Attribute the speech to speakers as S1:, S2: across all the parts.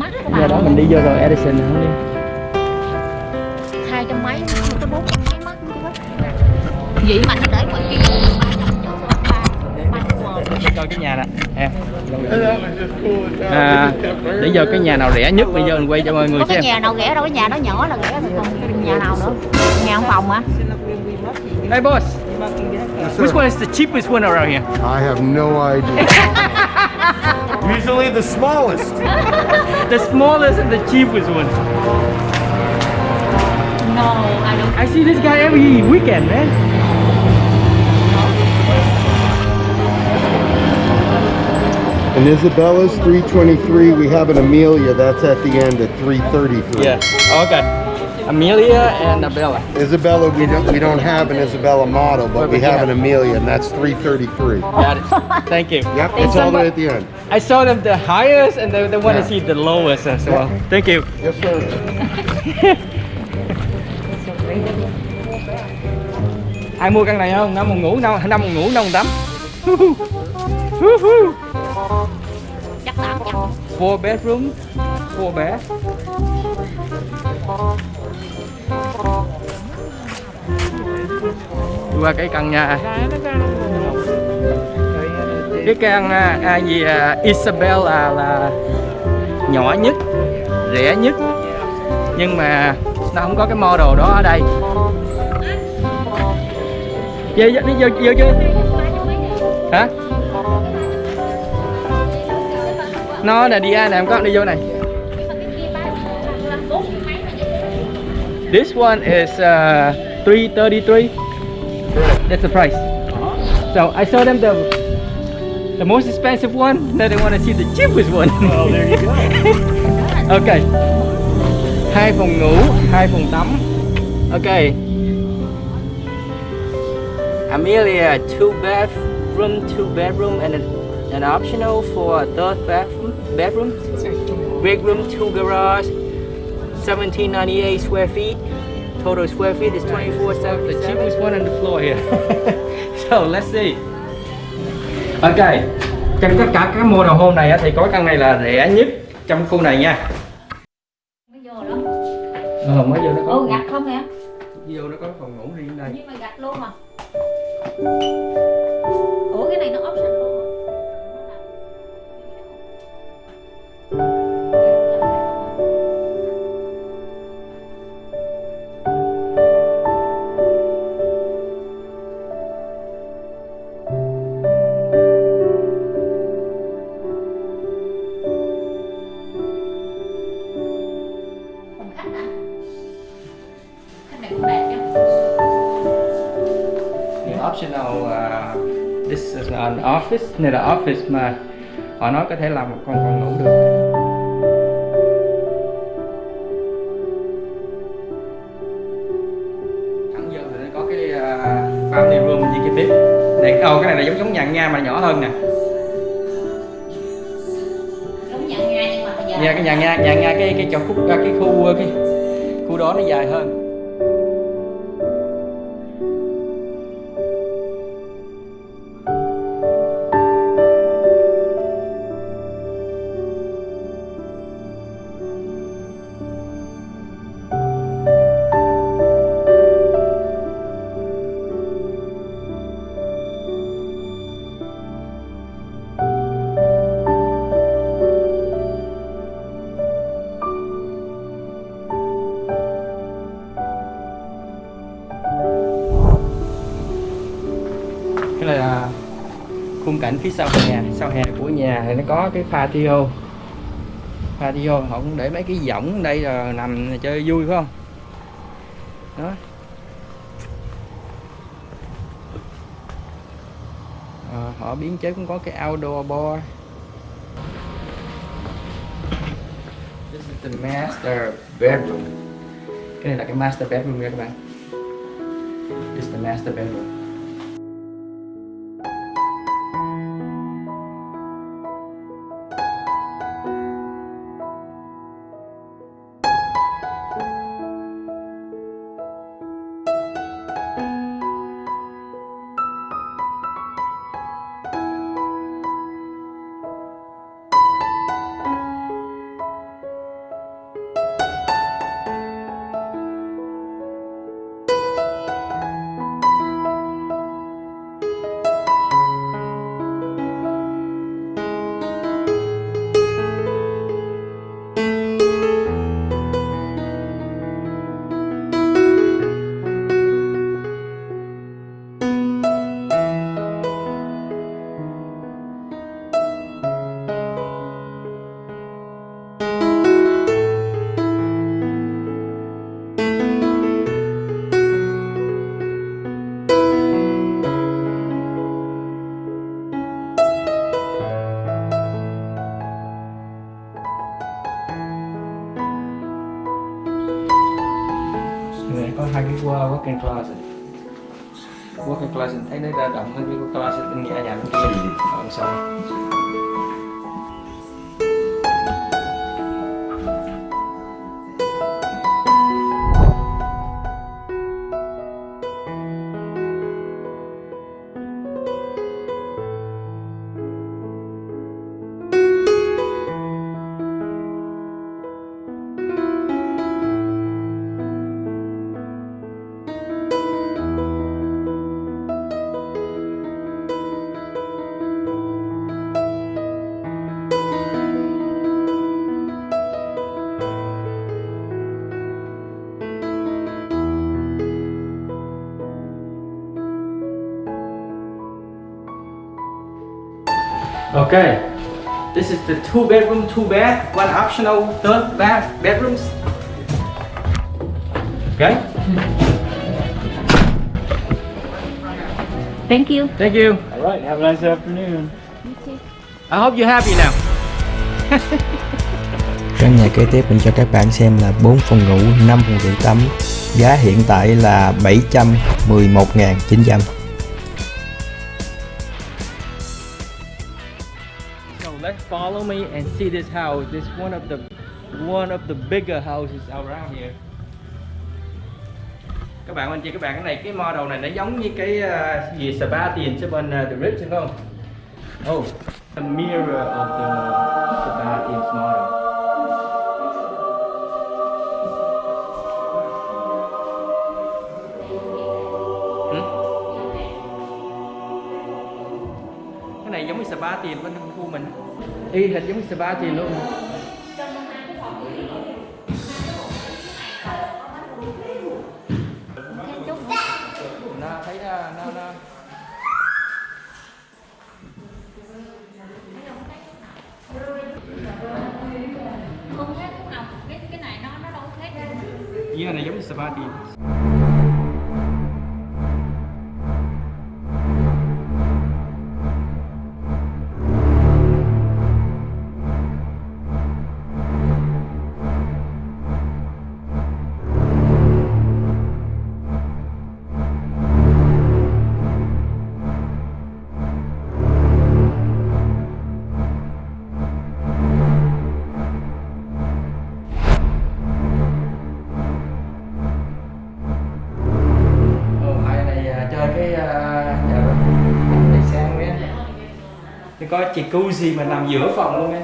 S1: mắc các
S2: do
S1: bạn.
S2: đó mình đi vô rồi Edison nữa đi
S1: hai trăm mấy tới bốn trăm mấy chứ vậy mà nó để ngoài kia.
S2: Coi cái nhà nè em. À, để vô cái nhà nào rẻ nhất bây giờ mình quay cho mọi người
S1: có cái
S2: xem.
S1: nhà nào rẻ đâu cái nhà đó nhỏ là rẻ rồi còn nhà nào nữa? Nhà ông phòng hả?
S2: Hey boss. Which one is the cheapest one around here?
S3: I have no idea. Usually the smallest.
S2: the smallest and the cheapest one
S1: no I don't
S2: I see this guy every weekend man
S3: And Isabella's 323. We have an Amelia. That's at the end at 333.
S2: yeah oh, okay Amelia and Abella.
S3: Isabella, we don't we don't have an Isabella model, but
S2: But
S3: we
S2: we
S3: have
S2: have-
S3: an Amelia, and that's 333.
S2: got it. Thank you.
S3: Yep,
S2: And
S3: it's all the way at the end.
S2: I saw them the highest and they, they want to see the lowest as well? Thank you.
S3: Yes, sir.
S2: ai mua căn này không? Năm phòng ngủ năm năm phòng ngủ năm phòng tắm
S1: chắc tám trăm
S2: four bedroom four bed Đi qua cái căn nhà. Cái căn à, à gì à, Isabella là nhỏ nhất rẻ nhất. Nhưng mà nó không có cái model đó ở đây. Vô vô đi vô vô chưa hả? Nó là đi ai nè em có đi vô này. This one is uh, 333. That's the price. So I saw them the the most expensive one. Now they want to see the cheapest one. Oh, there you go. okay. Hai phòng ngủ, hai phòng tắm. Okay. Amelia, two bathroom, two bedroom, and an, an optional for a third bathroom. Bedroom. Big room, two garage. 1798 square feet. Total square feet is 2477. The cheapest one on the floor here. so let's see. Ok. Trong tất cả các model home này á, thì có căn này là rẻ nhất trong khu này nha.
S1: mới vô đó
S2: Ờ, mới vô nó có.
S1: ừ gạch không hả
S2: Vô nó có phòng ngủ riêng đây.
S1: nhưng mà gạch luôn mà ủa cái này nó option
S2: optional uh, this is an office. Này là office mà họ nói có thể làm một con phòng ngủ được. Thẳng vô thì nó có cái uh, family room như cái bếp. Này, oh, cái này là giống giống nhà Nga mà nhỏ hơn nè.
S1: giống nhà Nga nhưng mà giờ
S2: Nhà cái nhà Nga, nhà Nga cái cái chỗ khúc à, cái khu cái khu đó nó dài hơn. Khung phía sau nhà sau hè của nhà thì nó có cái patio patio họ cũng để mấy cái võng đây là nằm chơi vui phải không? Đó. À, họ biến chế cũng có cái outdoor bar This is the master bedroom. Cái này là cái master bedroom nha các bạn. This is the master bedroom. Cái wa- walk-in closet walk-in closet thấy nó ra rộng hơn cái closet bên Okay, this is the two bedroom, two bath, one optional third bath bedrooms. Okay,
S1: thank you
S2: thank you.
S4: All right, have a nice afternoon.
S2: I hope you're happy now.
S5: Căn nhà kế tiếp mình cho các bạn xem là 4 phòng ngủ, 5 phòng rửa tắm. Giá hiện tại là 711.900.
S2: follow me and see this house. This one of the one of the bigger houses around here. Các bạn anh chị các bạn cái này cái model này nó giống như cái uh, gì spa tiền trên bên uh, The Ritz đúng không? Oh, the mirror of the spa tiền model. Hm? Cái này giống như spa tiền bên khu mình y hệt giống spa tiền luôn. Nó thấy nó nó, nó
S1: không hết lúc nào cái cái này nó nó đâu hết
S2: Ý này giống spa tiền có chị cu gì mà nằm giữa phòng luôn em?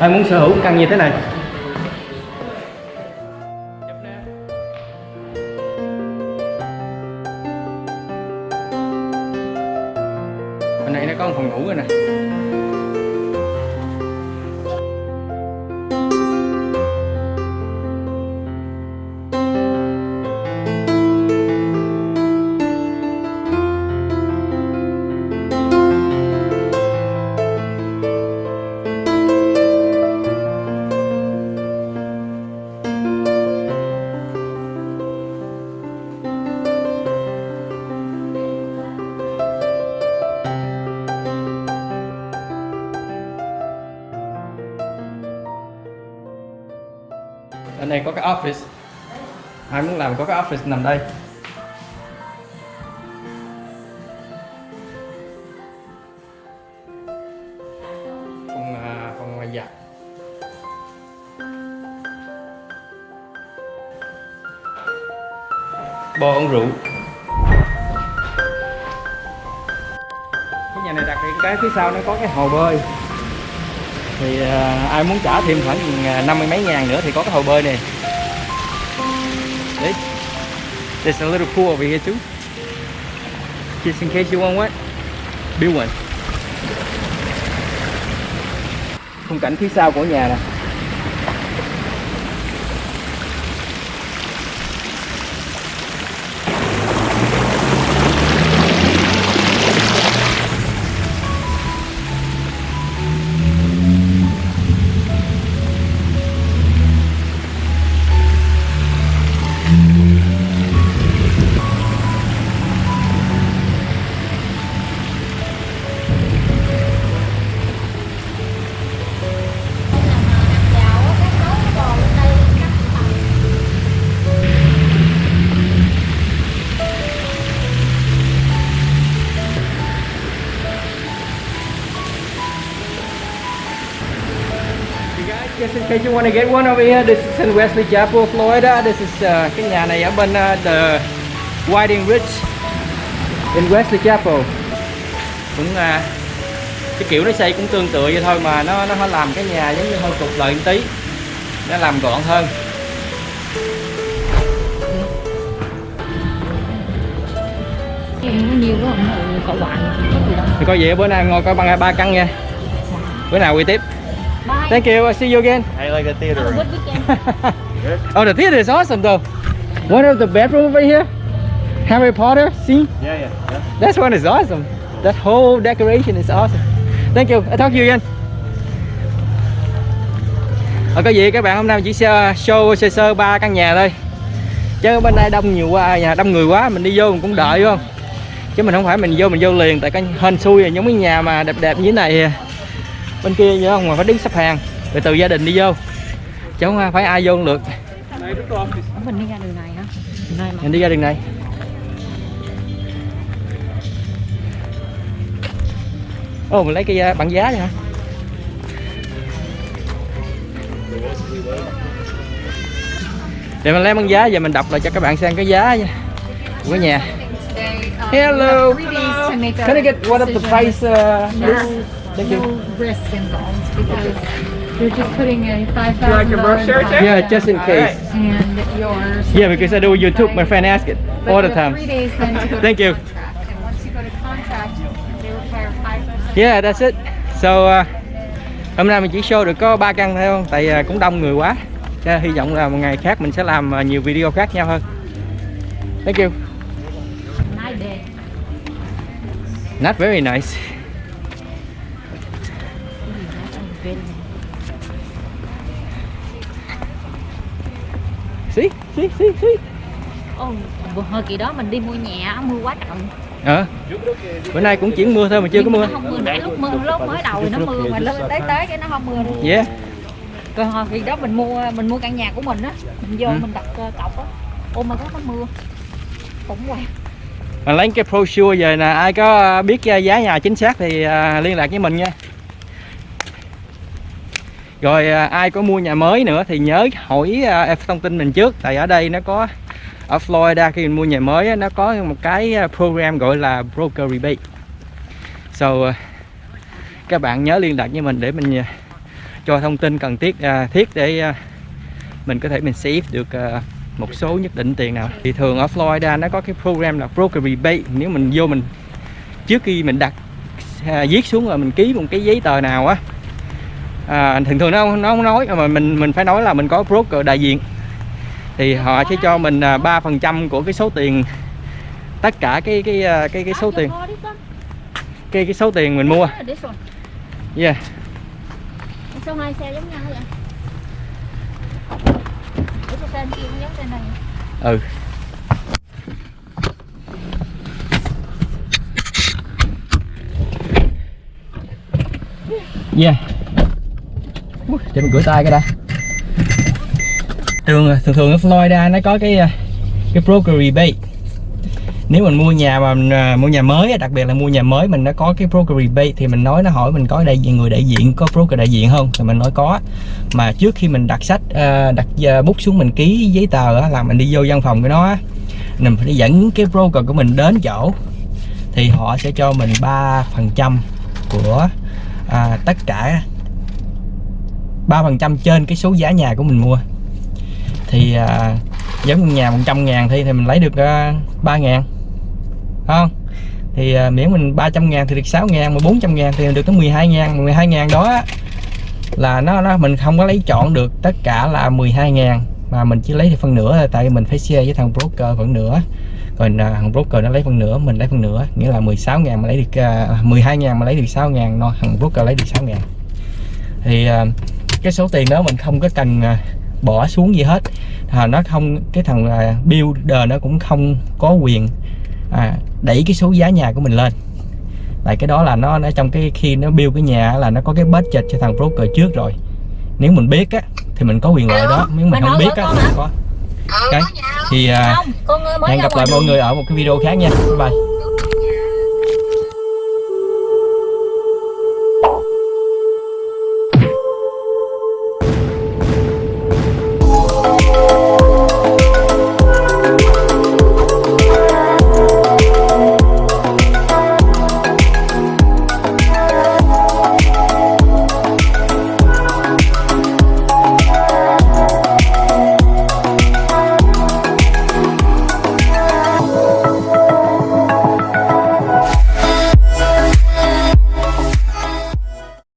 S2: Ai muốn sở hữu căn như thế này. Đây có cái office. Ai muốn làm có cái office nằm đây. Phòng à, phòng ngoài dạ. giặt bò uống rượu. Cái nhà này đặc biệt cái phía sau nó có cái hồ bơi thì à, ai muốn trả thêm khoảng à, năm mươi mấy ngàn nữa thì có cái hồ bơi này. Đấy. There's a little pool over here too. Just in case you want what? Build one. Khung cảnh phía sau của nhà nè. Guys, just in case you want to get one over here, this is in Wesley Chapel, Florida. This is uh, cái nhà này ở bên uh, the Whiting Ridge in Wesley Chapel. Cũng uh, cái kiểu nó xây cũng tương tự vậy thôi mà nó nó làm cái nhà giống như hơi cục lợi một tí. Nó làm gọn hơn.
S1: Nhiều quá không cậu bạn có gì đâu
S2: Thì coi vậy bữa nay ngồi coi bằng ba căn nha. Bữa nào quay tiếp. Thank you. I'll see you again.
S3: I like the theater.
S1: Have a good weekend
S2: oh, the theater is awesome though. One of the bedroom over here. Harry Potter scene.
S3: Yeah, yeah, yeah.
S2: That one is awesome. That whole decoration is awesome. Thank you. I talk to you again. Ở có gì các bạn hôm nay chỉ show sơ sơ ba căn nhà thôi. Chứ bên đây đông nhiều quá, nhà đông người quá mình đi vô mình cũng đợi phải không? Chứ mình không phải mình vô mình vô liền tại cái hên xui giống cái nhà mà đẹp đẹp như thế này bên kia vậy không? Mà phải đứng xếp hàng. Rồi từ gia đình đi vô. Chứ không phải ai vô cũng được.
S1: Mình đi ra đường này hả? Này
S2: mình đi ra đường này. Ồ mình lấy cái uh, bảng giá đi hả? Để mình lấy bảng giá giờ mình đọc lại cho các bạn xem cái giá nha. Của nhà. Hello can I get what of the price uh, please? Thank you
S6: no risk involved because you're just putting a five thousand deposit
S2: yeah just in case
S6: and yours.
S2: yeah because I do YouTube my friend ask it
S6: But
S2: all the time
S6: Three days then to go
S2: Thank
S6: to
S2: you.
S6: contract, and once you go to contract, they require five.
S2: Yeah, that's it. So uh, hôm nay mình chỉ show được có ba căn thôi không? Tại uh, cũng đông người quá. Cho hy vọng là một ngày khác mình sẽ làm uh, nhiều video khác nhau hơn. Thank you. Not very nice. See, see, see, see.
S1: Ồ, vừa hồi kỳ đó mình đi mua nhà mưa quá trời
S2: Ờ. Bữa nay cũng chuyển mưa thôi mà chưa có mưa.
S1: Không mưa nãy lúc mưa lúc mới đầu thì nó mưa mà lúc tới tới cái nó không mưa nữa.
S2: Yeah.
S1: Còn hồi kỳ đó mình mua mình mua căn nhà của mình á, mình vô
S2: Ừ.
S1: mình đặt ờ, cọc á. Ôi mà có nó mưa. Cũng quá.
S2: Mà lấy cái brochure về nè, ai có biết uh, giá nhà chính xác thì liên lạc với mình nha. Rồi à, ai có mua nhà mới nữa thì nhớ hỏi uh, thông tin mình trước. Tại ở đây nó có ở Florida khi mình mua nhà mới nó có một cái à, program gọi là broker rebate. So các bạn nhớ liên lạc với mình để mình cho thông tin cần thiết à, thiết để à, mình có thể mình save được à, một số nhất định tiền nào. Thì thường ở Florida nó có cái program là broker rebate. Nếu mình vô mình trước khi mình đặt à, viết xuống rồi mình ký một cái giấy tờ nào á à, thường thường nó nó không nói mà mình mình phải nói là mình có broker đại diện. Thì họ sẽ cho mình à, ba phần trăm của cái số tiền tất cả cái cái à, cái cái số tiền. cái cái số tiền mình mua. Yeah.
S1: Sao hai xe giống nhau vậy? Ủa sao xe kia cũng giống xe này?
S2: ừ. Yeah để mình rửa tay cái đã. Thường thường thường ở Florida nó có cái à, cái broker rebate. Nếu mình mua nhà mà mình, uh, mua nhà mới á, đặc biệt là mua nhà mới mình nó có cái broker rebate thì mình nói nó hỏi mình có đại diện người đại diện có broker đại diện không? Thì mình nói có. Mà trước khi mình đặt sách uh, đặt uh, bút xuống mình ký giấy tờ uh, là mình đi vô văn phòng của nó mình phải dẫn cái broker của mình đến chỗ thì họ sẽ cho mình 3 phần trăm của uh, tất cả 3 phần trăm trên cái số giá nhà của mình mua. Thì à, giống nhà 100 ngàn thì, thì mình lấy được à, 3 ngàn. Không? Thì à, miễn mình 300 ngàn thì được 6 ngàn mà 400 ngàn thì được tới 12 ngàn. 12 ngàn đó là nó nó mình không có lấy chọn được. Tất cả là 12 ngàn. Mà mình chỉ lấy thì phần nửa tại vì mình phải share với thằng broker phần nửa. Còn à, thằng broker nó lấy phần nửa mình lấy phần nửa. Nghĩa là 16 ngàn mà lấy được à, 12 ngàn mà lấy được 6 ngàn nó thằng broker lấy được 6 ngàn. Thì à, cái số tiền đó mình không có cần à, bỏ xuống gì hết. À, nó không cái thằng à, builder nó cũng không có quyền à, đẩy cái số giá nhà của mình lên. Tại cái đó là nó nó trong cái khi nó build cái nhà là nó có cái budget cho thằng broker trước rồi. Nếu mình biết á thì mình có quyền lợi đó. Nếu mình không biết á thì không có. Okay. thì à,
S1: Không, con mới
S2: hẹn gặp lại mọi người ở một cái video khác nha. Bye bye